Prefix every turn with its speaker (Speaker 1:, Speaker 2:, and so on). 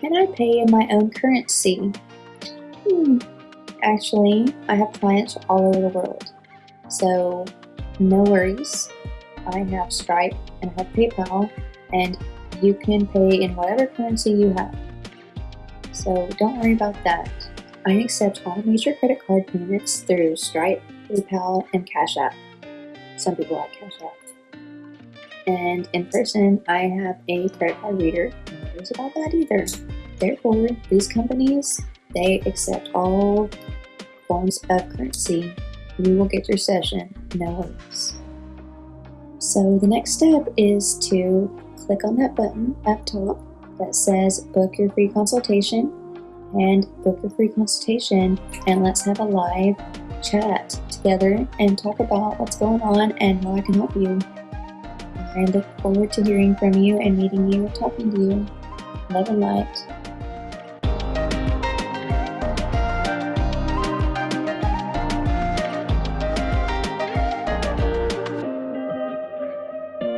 Speaker 1: Can I pay in my own currency? Hmm. Actually, I have clients all over the world. So, no worries. I have Stripe and I have PayPal, and you can pay in whatever currency you have. So, don't worry about that. I accept all major credit card payments through Stripe, PayPal, and Cash App. Some people like Cash App. And in person, I have a credit card reader. No worries about that either. Therefore, these companies, they accept all forms of currency. You will get your session, no worries. So the next step is to click on that button up top that says book your free consultation and book your free consultation and let's have a live chat together and talk about what's going on and how I can help you. I look forward to hearing from you and meeting you talking to you. Love and light.